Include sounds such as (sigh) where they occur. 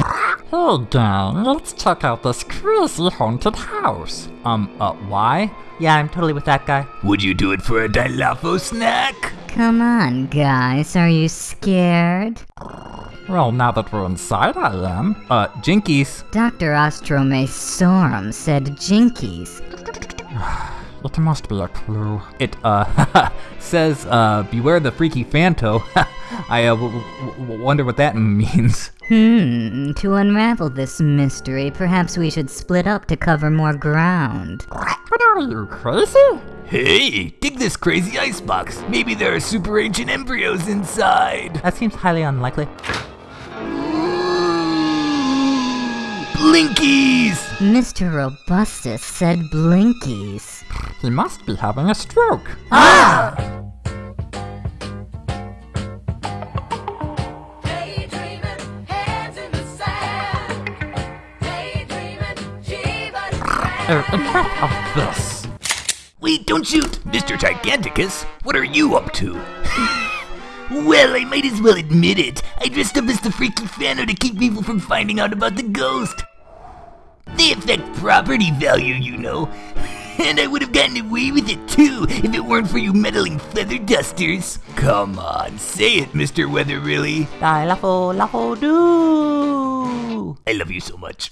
Hey gang, let's check out this crazy haunted house. Um, uh, why? Yeah, I'm totally with that guy. Would you do it for a Dilafo snack? Come on, guys, are you scared? Well, now that we're inside, I am. Uh, Jinkies. Dr. Ostromesorum said jinkies. (sighs) It must be a clue. It, uh, (laughs) says, uh, beware the freaky Fanto. (laughs) I, uh, w- w- wonder what that (laughs) means. Hmm, to unravel this mystery, perhaps we should split up to cover more ground. What are you, crazy? Hey, dig this crazy icebox. Maybe there are super ancient embryos inside. That seems highly unlikely. Blinkies! Mr. Robustus said blinkies. He must be having a stroke. Daydreaming, Enough of this. Wait, don't shoot! Mr. Giganticus, what are you up to? (laughs) well, I might as well admit it. I dressed up as the freaky Fano to keep people from finding out about the ghost. They affect property value, you know. (laughs) And I would have gotten away with it too if it weren't for you meddling feather dusters. Come on, say it, Mr. Weather, really. Die lafo lafo do. I love you so much.